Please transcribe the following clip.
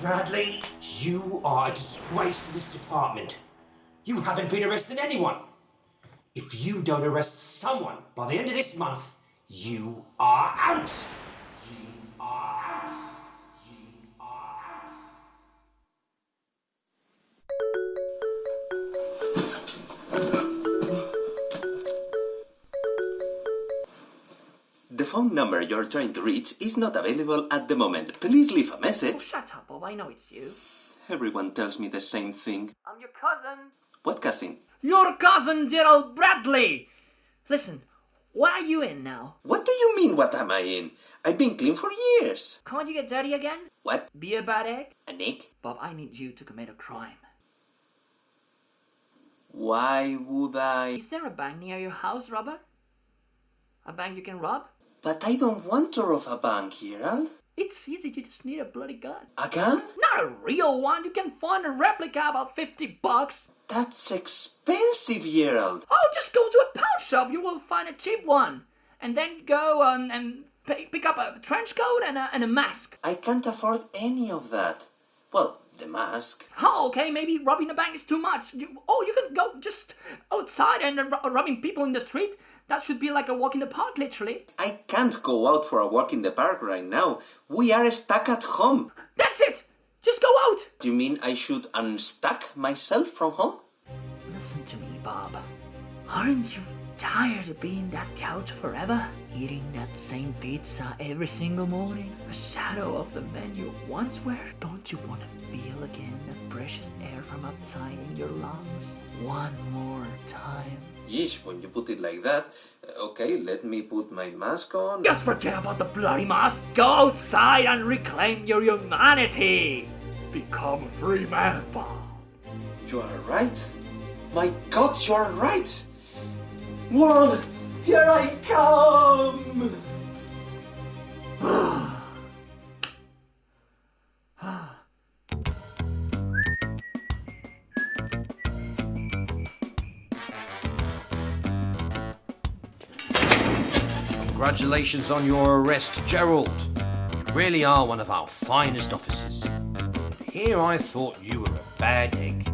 Bradley, you are a disgrace to this department. You haven't been arresting anyone. If you don't arrest someone by the end of this month, you are out. You are phone number you're trying to reach is not available at the moment. Please leave a Oh, message. shut up, Bob. I know it's you. Everyone tells me the same thing. I'm your cousin. What cousin? Your cousin, Gerald Bradley. Listen, what are you in now? What do you mean, what am I in? I've been clean for years. Can't you get dirty again? What? Be a bad egg? A Nick? Bob, I need you to commit a crime. Why would I? Is there a bank near your house, Robert? A bank you can rob? But I don't want to rob a bank, Gerald. It's easy, you just need a bloody gun. A gun? Not a real one, you can find a replica about 50 bucks. That's expensive, Gerald. Oh, just go to a pawn shop, you will find a cheap one. And then go um, and pick up a trench coat and a, and a mask. I can't afford any of that. Well, the mask. Oh, okay, maybe robbing a bank is too much. You, oh, you can go just outside and uh, robbing people in the street. That should be like a walk in the park, literally. I can't go out for a walk in the park right now. We are stuck at home. That's it! Just go out! Do you mean I should unstuck myself from home? Listen to me, Bob. Aren't you tired of being that couch forever? Eating that same pizza every single morning? A shadow of the man you once were? Don't you want to feel again that precious air from outside in your lungs? One more time. Yeesh, when you put it like that. uh, Okay, let me put my mask on. Just forget about the bloody mask. Go outside and reclaim your humanity. Become a free man, Bob. You are right. My god, you are right. World, here I come. Congratulations on your arrest, Gerald. You really are one of our finest officers. But here I thought you were a bad egg.